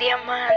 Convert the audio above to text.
Diamante.